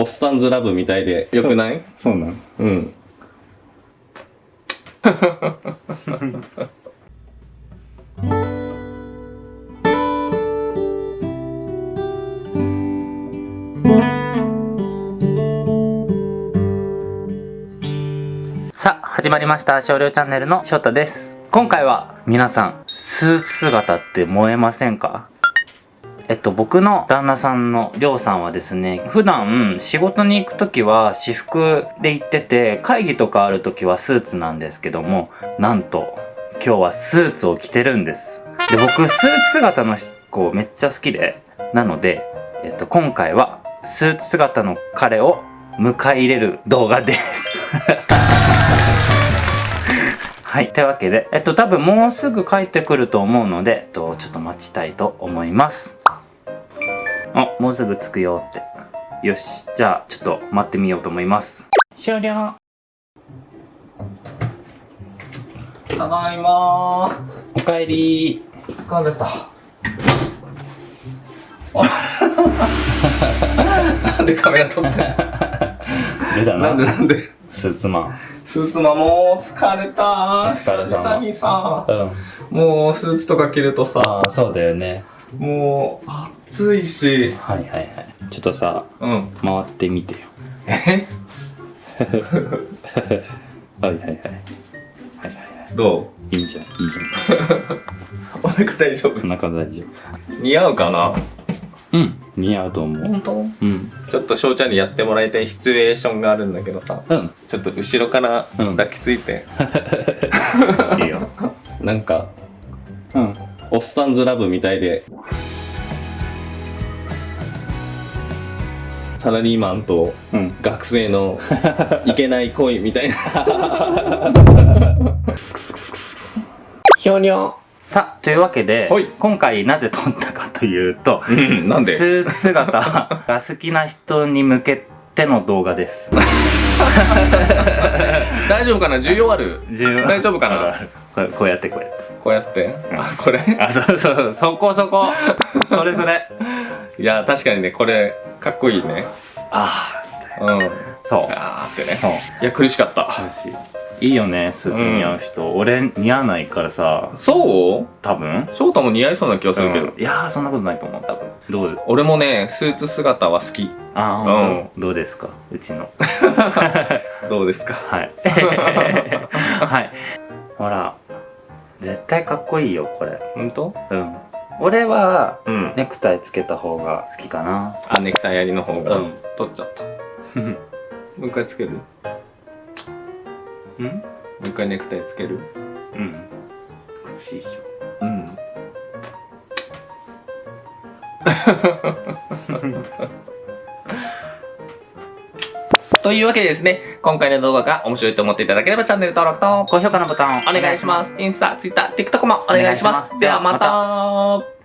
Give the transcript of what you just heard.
おっさんずラブみたいでよくない？そうなんうん。さあ、始まりました。少量チャンネルの翔太です。今回は皆さん、スーツ姿って燃えませんか？えっと、僕の旦那さんのりょうさんはですね、普段仕事に行くときは私服で行ってて、会議とかあるときはスーツなんですけども、なんと、今日はスーツを着てるんです。で、僕、スーツ姿の子めっちゃ好きで、なので、えっと、今回は、スーツ姿の彼を迎え入れる動画です。はい。というわけで、えっと、多分もうすぐ帰ってくると思うので、えっと、ちょっと待ちたいと思います。あ、もうすぐ着くよって。よし。じゃあ、ちょっと待ってみようと思います。終了。ただいまー。おかえり疲れた。なんでカメラ撮ってんの？なんでなんで？スーツマン。スーツマンもう疲れた久々にさ、うん。もうスーツとか着るとさ、ああ、そうだよね。もう暑いし、はいはいはい。ちょっとさ、うん。回ってみてよ。え？はいはいはい。はいはいはい。どいいじゃん、いいじう お腹大丈夫？ゃん。お腹大丈似合うかな？夫。うん。似合うと思う。本当？うん。ちょっと翔ちゃんにやってもらいたいシチュエーションがあるんだけどさ、うん。ちょっと後ろからうん抱きついて、いいよ。なんか、うん。おっさんずラブみたいで、サラリーマンとうん。学生のいけない恋みたいな。ひょにょ。さあ、というわけではい、今回なぜ撮ったかというと、うん、なんで？スーツ姿が好きな人に向けての動画です。大丈夫かな？需要ある？大丈夫かな？こうやってこうやって。こうやって？あ、これ？あ、そうそう、そこそこ。それそれ。いや、確かにね、これ、かっこいいね。あうん。あ、そう。あーってね。そう。いや、苦しかった。楽しい。いいよね、スーツ似合う人。俺似合わないからさ、そう？多分翔太も似合いそうな気がするけど。うんいやー、そんなことないと思う、多分。どう俺もね、スーツ姿は好き。あー、ほんとどうですか？うちの。どうですか？はい。はい。ほら、絶対かっこいいよ、これ。本当？うん。俺は、うん。ネクタイつけた方が好きかな。あ、ネクタイやりの方が。うん取っちゃった。もう一回つける？もうん？う一回ネクタイつける？うん。苦しいっしょ。うん。というわけでですね、今回の動画が面白いと思っていただければチャンネル登録と高評価のボタンをお願いします。インスタ、ツイッター、TikTok もお願いします。お願いしますではまた